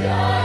Yeah.